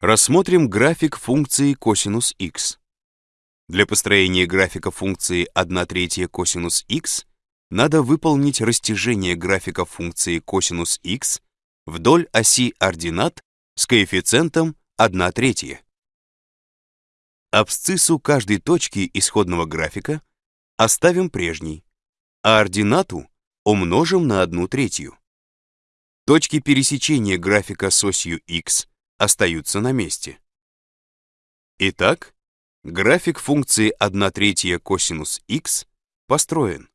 Рассмотрим график функции косинус x. Для построения графика функции 1 третья косинус x надо выполнить растяжение графика функции косинус x вдоль оси ординат с коэффициентом 1 третья. Абсциссу каждой точки исходного графика оставим прежней, а ординату умножим на 1 третью. Точки пересечения графика с осью x остаются на месте. Итак, график функции 1 третья косинус x построен.